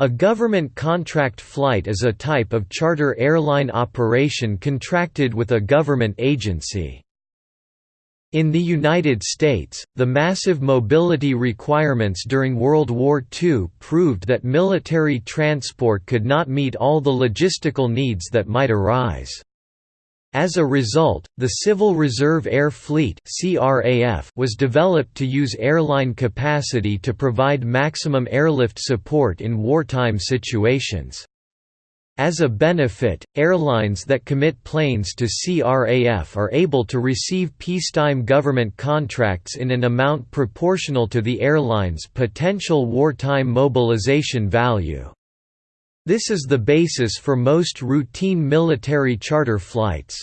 A government contract flight is a type of charter airline operation contracted with a government agency. In the United States, the massive mobility requirements during World War II proved that military transport could not meet all the logistical needs that might arise. As a result, the Civil Reserve Air Fleet was developed to use airline capacity to provide maximum airlift support in wartime situations. As a benefit, airlines that commit planes to CRAF are able to receive peacetime government contracts in an amount proportional to the airline's potential wartime mobilization value. This is the basis for most routine military charter flights.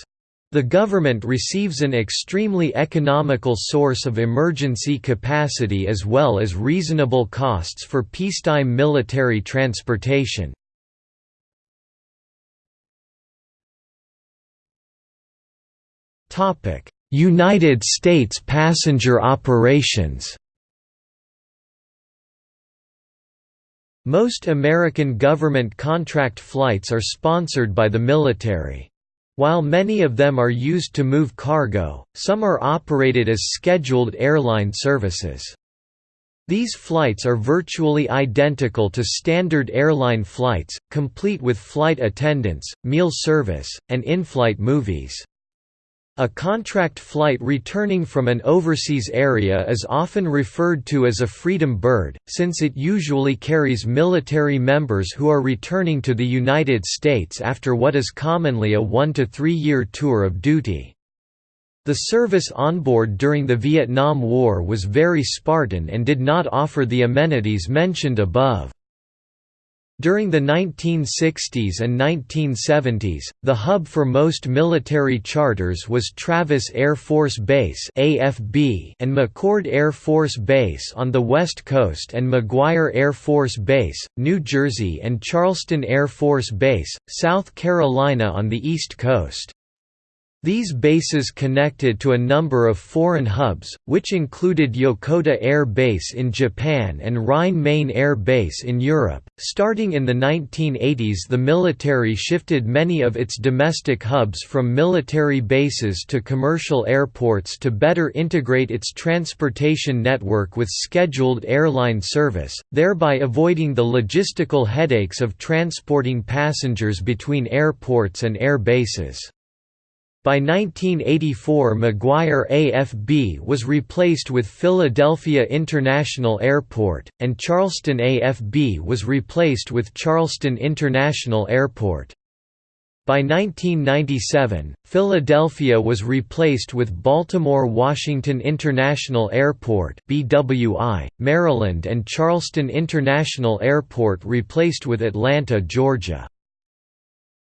The government receives an extremely economical source of emergency capacity as well as reasonable costs for peacetime military transportation. United States passenger operations Most American government contract flights are sponsored by the military. While many of them are used to move cargo, some are operated as scheduled airline services. These flights are virtually identical to standard airline flights, complete with flight attendants, meal service, and in-flight movies. A contract flight returning from an overseas area is often referred to as a Freedom Bird, since it usually carries military members who are returning to the United States after what is commonly a one to three year tour of duty. The service onboard during the Vietnam War was very Spartan and did not offer the amenities mentioned above. During the 1960s and 1970s, the hub for most military charters was Travis Air Force Base (AFB) and McChord Air Force Base on the West Coast and McGuire Air Force Base, New Jersey and Charleston Air Force Base, South Carolina on the East Coast. These bases connected to a number of foreign hubs, which included Yokota Air Base in Japan and Rhine-Main Air Base in Europe. Starting in the 1980s, the military shifted many of its domestic hubs from military bases to commercial airports to better integrate its transportation network with scheduled airline service, thereby avoiding the logistical headaches of transporting passengers between airports and air bases. By 1984 McGuire AFB was replaced with Philadelphia International Airport, and Charleston AFB was replaced with Charleston International Airport. By 1997, Philadelphia was replaced with Baltimore-Washington International Airport BWI, Maryland and Charleston International Airport replaced with Atlanta, Georgia.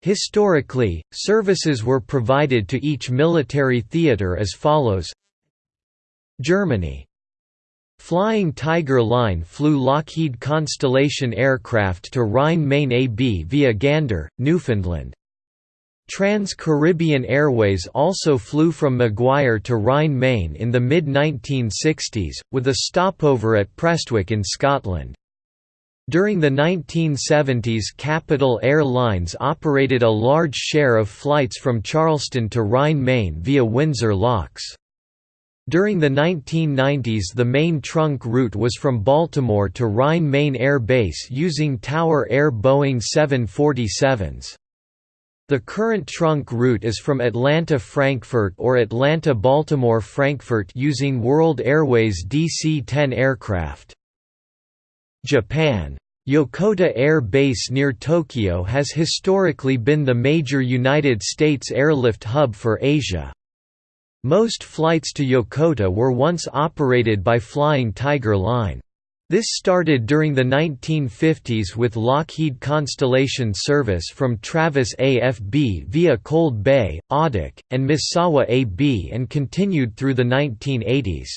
Historically, services were provided to each military theater as follows Germany Flying Tiger Line flew Lockheed Constellation aircraft to Rhine-Main AB via Gander, Newfoundland. Trans-Caribbean Airways also flew from McGuire to Rhine-Main in the mid-1960s, with a stopover at Prestwick in Scotland. During the 1970s Capitol Airlines operated a large share of flights from Charleston to Rhine-Main via Windsor Locks. During the 1990s the main trunk route was from Baltimore to Rhine-Main Air Base using Tower Air Boeing 747s. The current trunk route is from Atlanta-Frankfurt or Atlanta-Baltimore-Frankfurt using World Airways DC-10 aircraft. Japan. Yokota Air Base near Tokyo has historically been the major United States airlift hub for Asia. Most flights to Yokota were once operated by Flying Tiger Line. This started during the 1950s with Lockheed Constellation service from Travis AFB via Cold Bay, Adak, and Misawa AB and continued through the 1980s.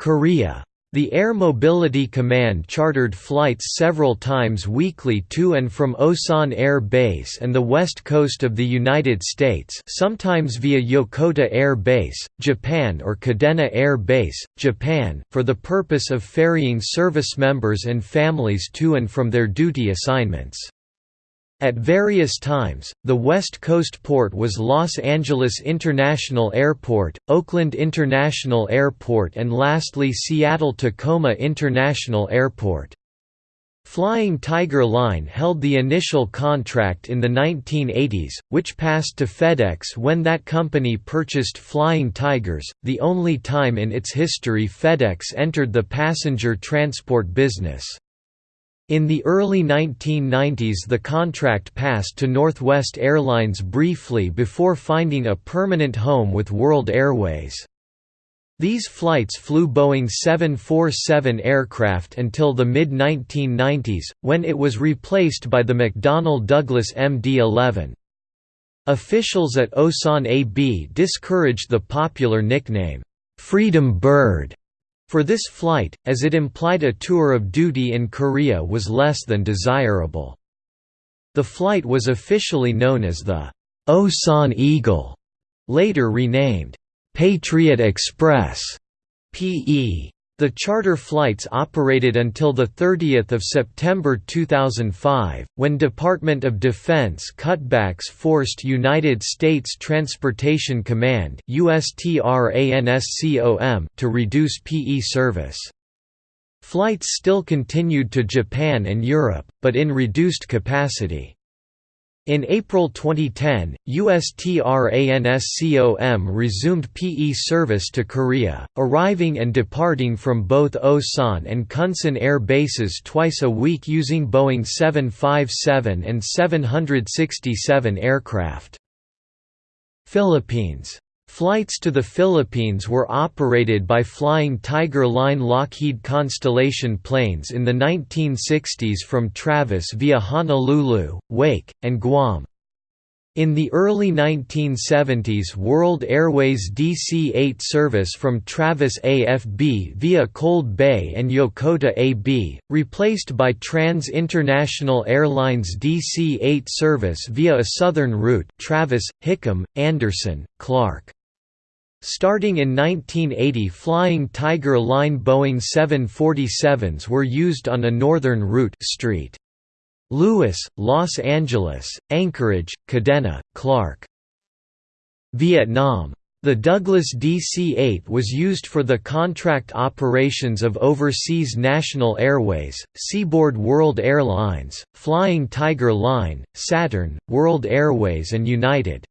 Korea The Air Mobility Command chartered flights several times weekly to and from Osan Air Base and the west coast of the United States sometimes via Yokota Air Base, Japan or Kadena Air Base, Japan, for the purpose of ferrying service members and families to and from their duty assignments. At various times, the West Coast port was Los Angeles International Airport, Oakland International Airport and lastly Seattle-Tacoma International Airport. Flying Tiger Line held the initial contract in the 1980s, which passed to FedEx when that company purchased Flying Tigers, the only time in its history FedEx entered the passenger transport business. In the early 1990s the contract passed to Northwest Airlines briefly before finding a permanent home with World Airways. These flights flew Boeing 747 aircraft until the mid-1990s, when it was replaced by the McDonnell Douglas MD-11. Officials at Osan AB discouraged the popular nickname, "'Freedom Bird' For this flight, as it implied a tour of duty in Korea was less than desirable. The flight was officially known as the Osan Eagle, later renamed Patriot Express (PE). The charter flights operated until 30 September 2005, when Department of Defense cutbacks forced United States Transportation Command to reduce PE service. Flights still continued to Japan and Europe, but in reduced capacity. In April 2010, USTRANSCOM resumed PE service to Korea, arriving and departing from both Osan and Kunsan air bases twice a week using Boeing 757 and 767 aircraft. Philippines Flights to the Philippines were operated by Flying Tiger Line Lockheed Constellation planes in the 1960s from Travis via Honolulu, Wake, and Guam. In the early 1970s World Airways DC-8 service from Travis AFB via Cold Bay and Yokota AB, replaced by Trans International Airlines DC-8 service via a southern route Travis, Hickam, Andersen, Clark. Starting in 1980 Flying Tiger Line Boeing 747s were used on a northern route St. Louis, Los Angeles, Anchorage, Kadena, Clark. Vietnam. The Douglas DC-8 was used for the contract operations of Overseas National Airways, Seaboard World Airlines, Flying Tiger Line, Saturn, World Airways and United.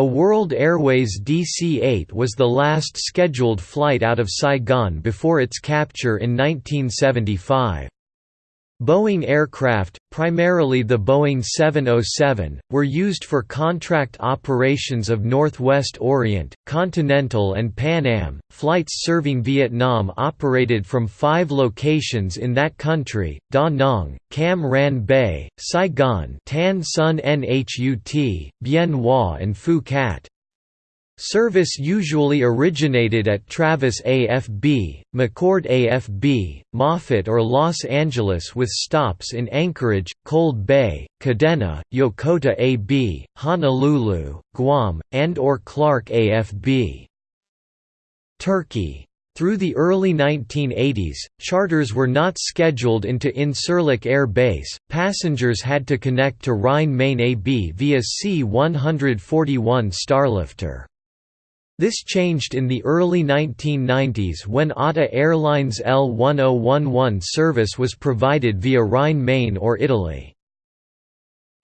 A World Airways DC-8 was the last scheduled flight out of Saigon before its capture in 1975. Boeing aircraft, primarily the Boeing 707, were used for contract operations of Northwest Orient, Continental and Pan Am. Flights serving Vietnam operated from five locations in that country: Da Nang, Cam Ranh Bay, Saigon, Tan Son Nhut, Bien Hoa and Phu Cat. Service usually originated at Travis AFB, McChord AFB, Moffett or Los Angeles with stops in Anchorage, Cold Bay, Kadena, Yokota AB, Honolulu, Guam, and or Clark AFB. Turkey through the early 1980s, charters were not scheduled into Incirlik Air Base, passengers had to connect to Rhein-Main AB via C-141 Starlifter. This changed in the early 1990s when ATA Airlines L1011 service was provided via Rhine-Main or Italy.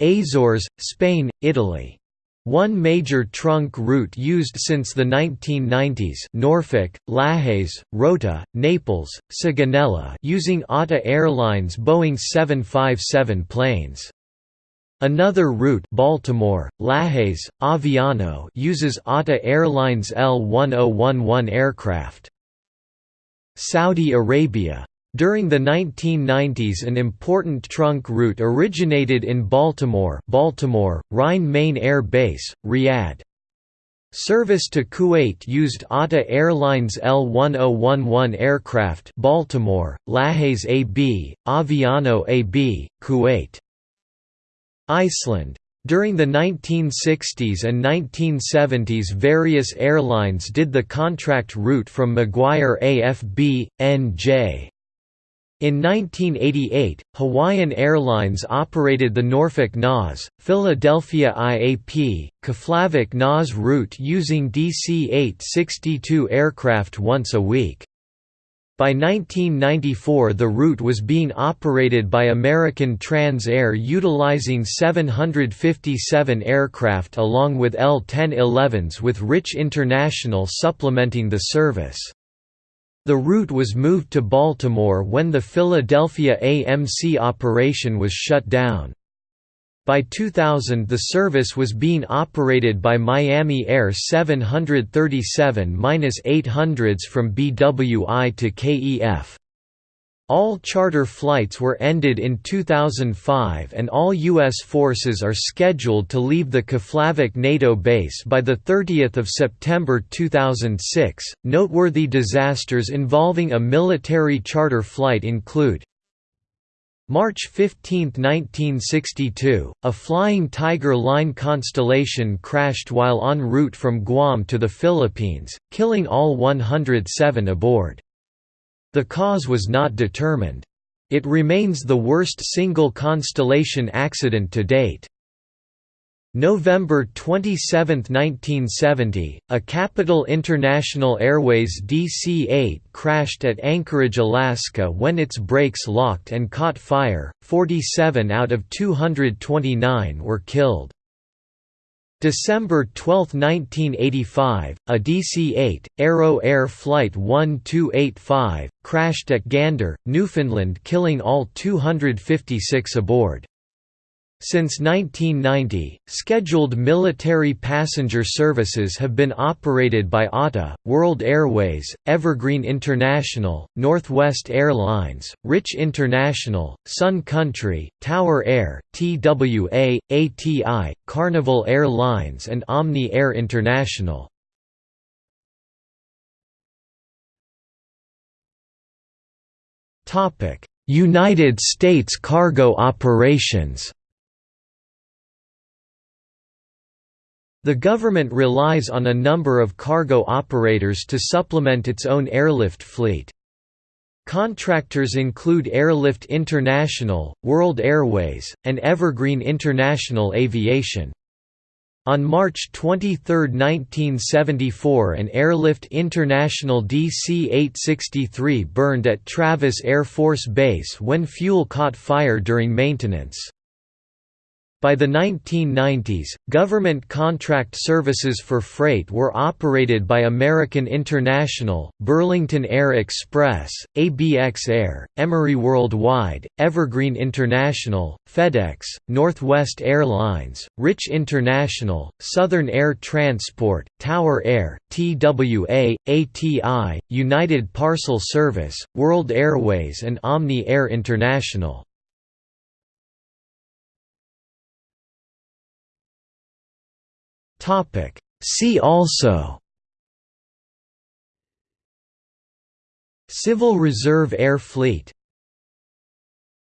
Azores, Spain, Italy. One major trunk route used since the 1990s Norfolk, Lajes, Rota, Naples, Sigonella using ATA Airlines Boeing 757 planes. Another route Baltimore, Lajes, Aviano uses ATA Airlines L-1011 aircraft. Saudi Arabia. During the 1990s an important trunk route originated in Baltimore Baltimore, Rhein-Main Air Base, Riyadh. Service to Kuwait used ATA Airlines L1011 aircraft Baltimore, Lajes AB, Aviano AB, Kuwait. Iceland. During the 1960s and 1970s various airlines did the contract route from McGuire AFB, NJ. In 1988, Hawaiian Airlines operated the Norfolk NAS, Philadelphia IAP, Keflavik NAS route using DC-862 aircraft once a week. By 1994 the route was being operated by American Trans Air utilizing 757 aircraft along with L-1011s with Rich International supplementing the service. The route was moved to Baltimore when the Philadelphia AMC operation was shut down. By 2000 the service was being operated by Miami Air 737-800s from BWI to KEF. All charter flights were ended in 2005 and all U.S. forces are scheduled to leave the Keflavik NATO base by 30 September 2006. Noteworthy disasters involving a military charter flight include March 15, 1962, a Flying Tiger line Constellation crashed while en route from Guam to the Philippines, killing all 107 aboard. The cause was not determined. It remains the worst single constellation accident to date. November 27, 1970, a Capitol International Airways DC-8 crashed at Anchorage, Alaska when its brakes locked and caught fire, 47 out of 229 were killed. December 12, 1985, a DC-8, Arrow Air Flight 1285, crashed at Gander, Newfoundland killing all 256 aboard. Since 1990, scheduled military passenger services have been operated by ATA, World Airways, Evergreen International, Northwest Airlines, Rich International, Sun Country, Tower Air, TWA, ATI, Carnival Airlines and Omni Air International. United States cargo operations The government relies on a number of cargo operators to supplement its own airlift fleet. Contractors include Airlift International, World Airways, and Evergreen International Aviation. On March 23, 1974 an Airlift International DC-863 burned at Travis Air Force Base when fuel caught fire during maintenance. By the 1990s, government contract services for freight were operated by American International, Burlington Air Express, ABX Air, Emery Worldwide, Evergreen International, FedEx, Northwest Airlines, Rich International, Southern Air Transport, Tower Air, TWA, ATI, United Parcel Service, World Airways and Omni Air International. Topic. See also Civil Reserve Air Fleet